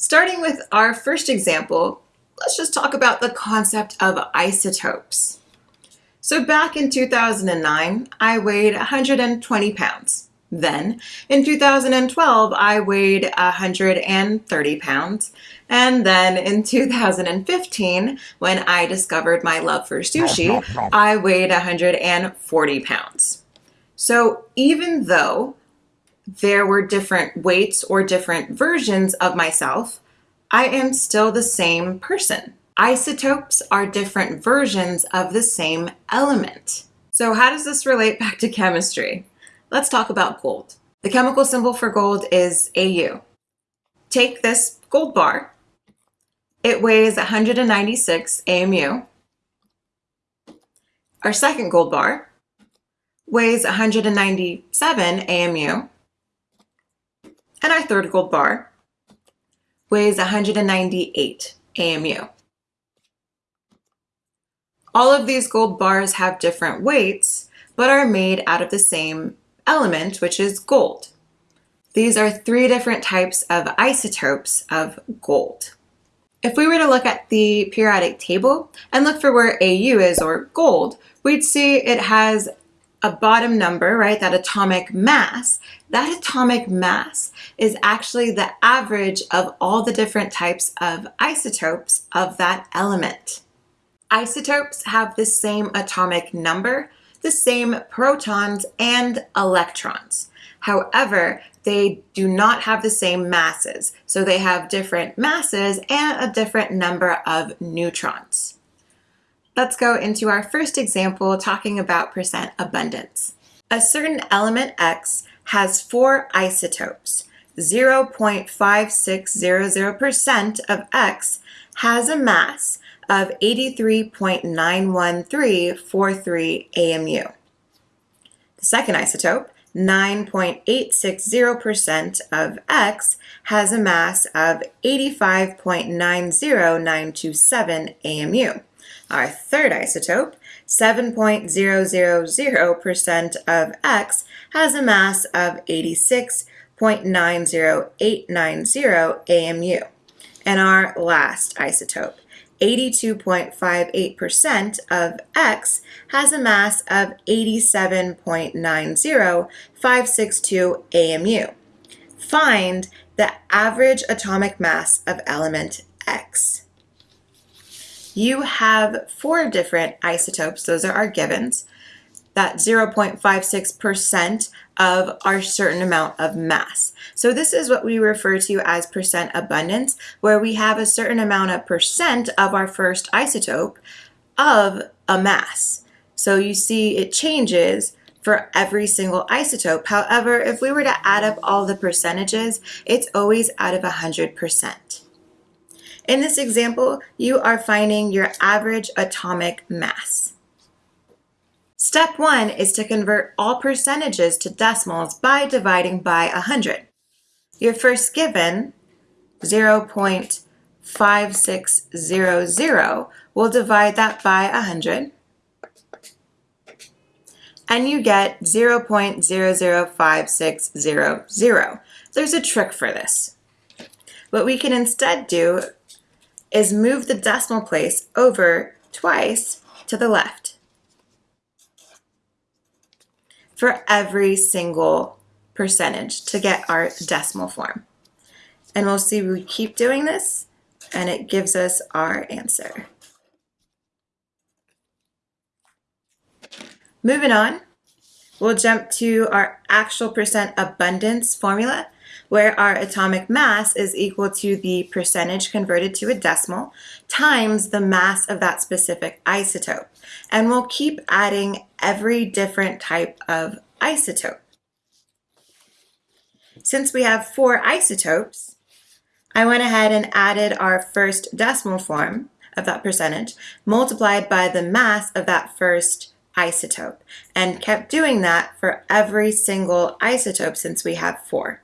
Starting with our first example, let's just talk about the concept of isotopes. So back in 2009, I weighed 120 pounds. Then, in 2012, I weighed 130 pounds. And then in 2015, when I discovered my love for sushi, I weighed 140 pounds. So even though there were different weights or different versions of myself, I am still the same person. Isotopes are different versions of the same element. So how does this relate back to chemistry? Let's talk about gold. The chemical symbol for gold is AU. Take this gold bar. It weighs 196 AMU. Our second gold bar weighs 197 AMU. And our third gold bar weighs 198 AMU. All of these gold bars have different weights, but are made out of the same element, which is gold. These are three different types of isotopes of gold. If we were to look at the periodic table and look for where AU is, or gold, we'd see it has a bottom number, right, that atomic mass, that atomic mass is actually the average of all the different types of isotopes of that element. Isotopes have the same atomic number, the same protons and electrons. However, they do not have the same masses, so they have different masses and a different number of neutrons. Let's go into our first example talking about percent abundance. A certain element X has four isotopes. 0.5600% of X has a mass of 83.91343 AMU. The second isotope, 9.860% of X, has a mass of 85.90927 AMU. Our third isotope, 7.000% of X, has a mass of 86.90890 AMU. And our last isotope, 82.58% of X has a mass of 87.90562 AMU. Find the average atomic mass of element X you have four different isotopes. Those are our givens. That 0.56% of our certain amount of mass. So this is what we refer to as percent abundance, where we have a certain amount of percent of our first isotope of a mass. So you see it changes for every single isotope. However, if we were to add up all the percentages, it's always out of 100%. In this example, you are finding your average atomic mass. Step one is to convert all percentages to decimals by dividing by 100. Your first given, 0.5600, We'll divide that by 100 and you get 0.005600. There's a trick for this. What we can instead do is move the decimal place over twice to the left for every single percentage to get our decimal form. And we'll see we keep doing this and it gives us our answer. Moving on, we'll jump to our actual percent abundance formula where our atomic mass is equal to the percentage converted to a decimal times the mass of that specific isotope. And we'll keep adding every different type of isotope. Since we have four isotopes, I went ahead and added our first decimal form of that percentage multiplied by the mass of that first isotope and kept doing that for every single isotope since we have four.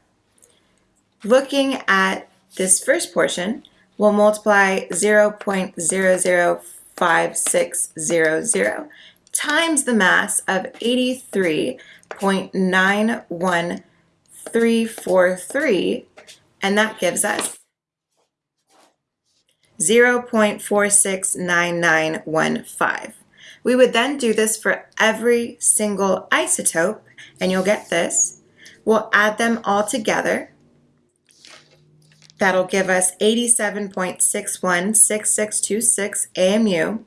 Looking at this first portion, we'll multiply 0.005600 times the mass of 83.91343, and that gives us 0.469915. We would then do this for every single isotope, and you'll get this. We'll add them all together. That'll give us 87.616626 AMU.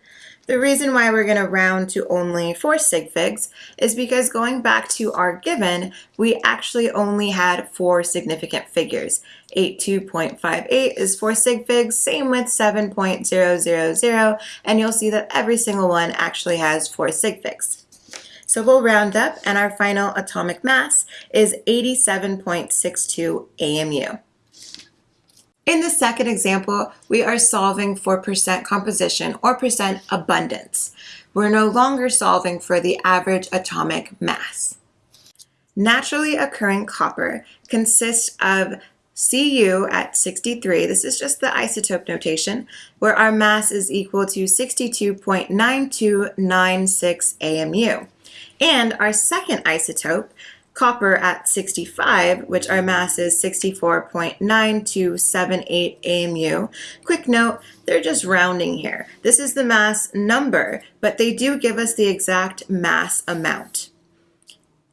The reason why we're going to round to only 4 sig figs is because going back to our given, we actually only had four significant figures. 82.58 is 4 sig figs, same with 7.000, and you'll see that every single one actually has 4 sig figs. So we'll round up and our final atomic mass is 87.62 AMU. In the second example, we are solving for percent composition or percent abundance. We're no longer solving for the average atomic mass. Naturally occurring copper consists of Cu at 63, this is just the isotope notation, where our mass is equal to 62.9296 AMU. And our second isotope copper at 65, which our mass is 64.9278 AMU. Quick note, they're just rounding here. This is the mass number, but they do give us the exact mass amount.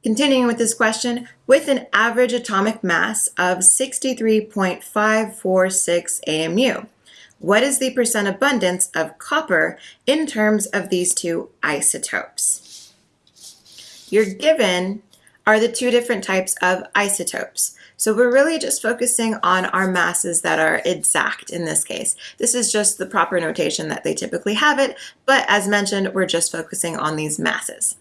Continuing with this question, with an average atomic mass of 63.546 AMU, what is the percent abundance of copper in terms of these two isotopes? You're given are the two different types of isotopes. So we're really just focusing on our masses that are exact in this case. This is just the proper notation that they typically have it, but as mentioned, we're just focusing on these masses.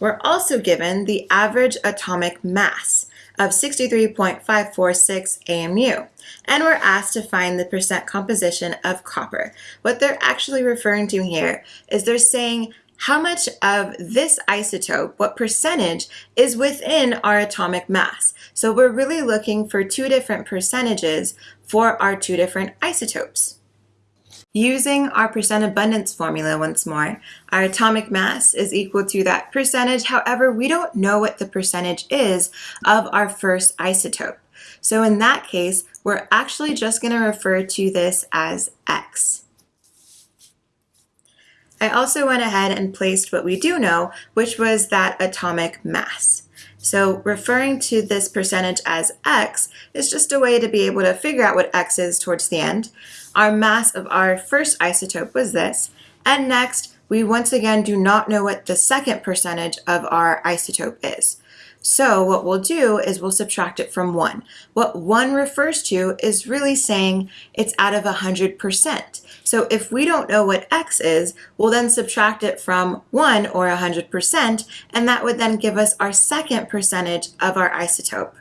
We're also given the average atomic mass of 63.546 AMU, and we're asked to find the percent composition of copper. What they're actually referring to here is they're saying how much of this isotope, what percentage, is within our atomic mass. So we're really looking for two different percentages for our two different isotopes. Using our percent abundance formula once more, our atomic mass is equal to that percentage. However, we don't know what the percentage is of our first isotope. So in that case, we're actually just going to refer to this as X. I also went ahead and placed what we do know, which was that atomic mass. So referring to this percentage as x is just a way to be able to figure out what x is towards the end. Our mass of our first isotope was this, and next we once again do not know what the second percentage of our isotope is. So what we'll do is we'll subtract it from 1. What 1 refers to is really saying it's out of 100%. So if we don't know what x is, we'll then subtract it from 1 or 100%, and that would then give us our second percentage of our isotope.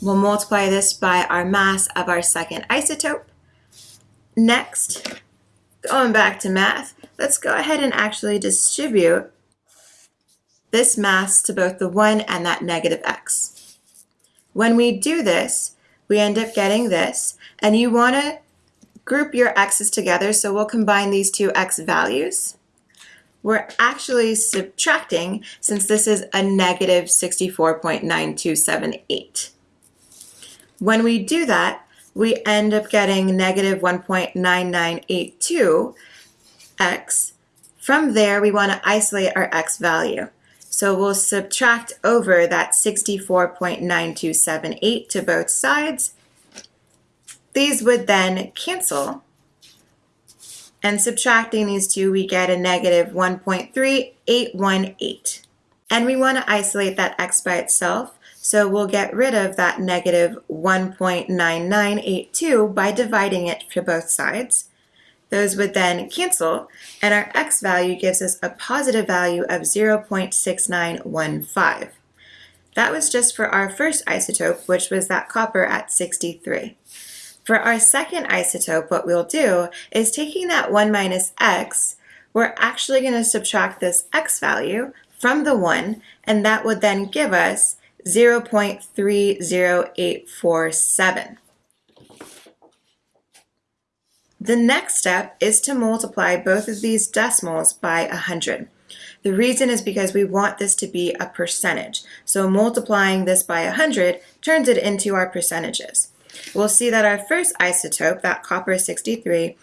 We'll multiply this by our mass of our second isotope. Next, going back to math, let's go ahead and actually distribute this mass to both the 1 and that negative x. When we do this, we end up getting this, and you want to group your x's together, so we'll combine these two x values. We're actually subtracting since this is a negative 64.9278. When we do that, we end up getting negative 1.9982 x. From there, we want to isolate our x value. So we'll subtract over that 64.9278 to both sides. These would then cancel. And subtracting these two, we get a negative 1.3818. And we want to isolate that x by itself, so we'll get rid of that negative 1.9982 by dividing it to both sides. Those would then cancel, and our x value gives us a positive value of 0.6915. That was just for our first isotope, which was that copper at 63. For our second isotope, what we'll do is taking that 1 minus x, we're actually going to subtract this x value from the 1, and that would then give us 0.30847. The next step is to multiply both of these decimals by 100. The reason is because we want this to be a percentage. So multiplying this by 100 turns it into our percentages. we'll see that our first isotope, that copper 63,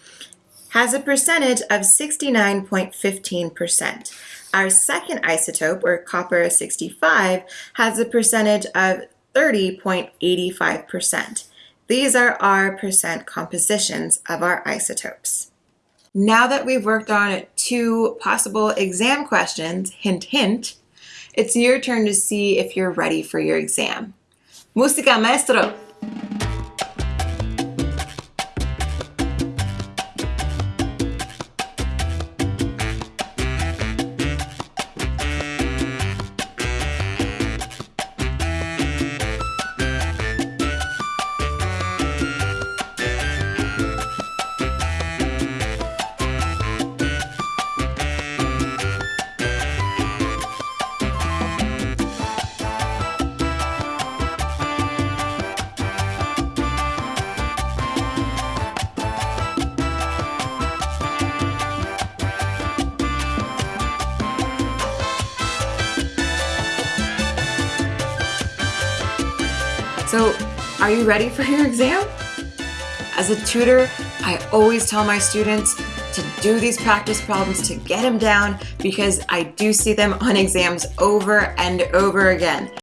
has a percentage of 69.15%. Our second isotope, or copper 65, has a percentage of 30.85%. These are our percent compositions of our isotopes. Now that we've worked on two possible exam questions, hint hint, it's your turn to see if you're ready for your exam. Música, maestro! So, are you ready for your exam? As a tutor, I always tell my students to do these practice problems to get them down because I do see them on exams over and over again.